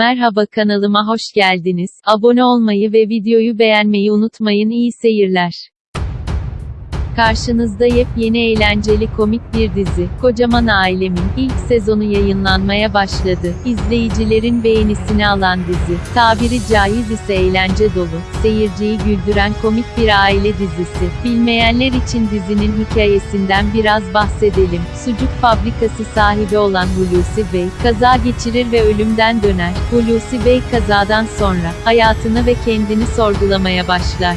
Merhaba kanalıma hoş geldiniz. Abone olmayı ve videoyu beğenmeyi unutmayın. İyi seyirler. Karşınızda yepyeni eğlenceli komik bir dizi, Kocaman Ailemin, ilk sezonu yayınlanmaya başladı. İzleyicilerin beğenisini alan dizi, tabiri caiz ise eğlence dolu, seyirciyi güldüren komik bir aile dizisi. Bilmeyenler için dizinin hikayesinden biraz bahsedelim. Sucuk fabrikası sahibi olan Hulusi Bey, kaza geçirir ve ölümden döner. Hulusi Bey kazadan sonra, hayatını ve kendini sorgulamaya başlar.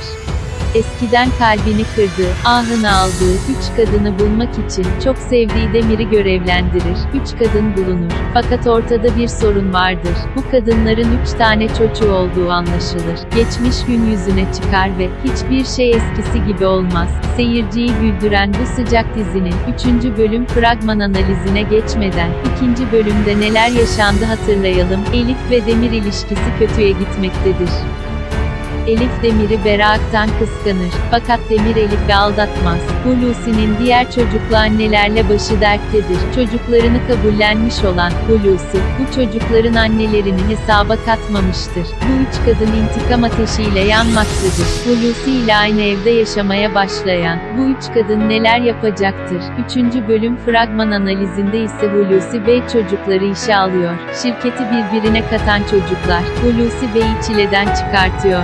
Eskiden kalbini kırdığı, ahını aldığı, üç kadını bulmak için, çok sevdiği Demir'i görevlendirir. Üç kadın bulunur. Fakat ortada bir sorun vardır. Bu kadınların üç tane çocuğu olduğu anlaşılır. Geçmiş gün yüzüne çıkar ve, hiçbir şey eskisi gibi olmaz. Seyirciyi güldüren bu sıcak dizinin, üçüncü bölüm fragman analizine geçmeden, ikinci bölümde neler yaşandı hatırlayalım. Elif ve Demir ilişkisi kötüye gitmektedir. Elif Demir'i Berak'tan kıskanır. Fakat Demir Elif'i aldatmaz. Hulusi'nin diğer çocuklu annelerle başı derttedir. Çocuklarını kabullenmiş olan Hulusi, bu çocukların annelerini hesaba katmamıştır. Bu üç kadın intikam ateşiyle yanmaktadır. Hulusi ile aynı evde yaşamaya başlayan, bu üç kadın neler yapacaktır? Üçüncü bölüm fragman analizinde ise Hulusi Bey çocukları işe alıyor. Şirketi birbirine katan çocuklar, Hulusi Bey'i çileden çıkartıyor.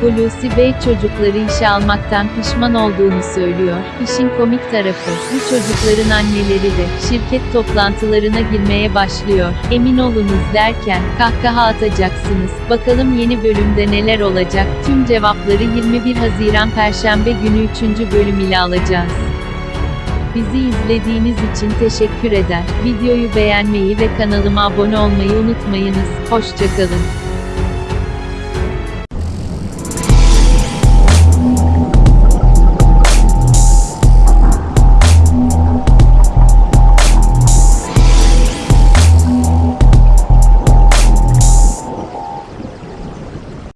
Hulusi Bey çocukları işe almaktan pişman olduğunu söylüyor. İşin komik tarafı, bu çocukların anneleri de, şirket toplantılarına girmeye başlıyor. Emin olunuz derken, kahkaha atacaksınız. Bakalım yeni bölümde neler olacak? Tüm cevapları 21 Haziran Perşembe günü 3. bölüm ile alacağız. Bizi izlediğiniz için teşekkür eder. Videoyu beğenmeyi ve kanalıma abone olmayı unutmayınız. Hoşçakalın.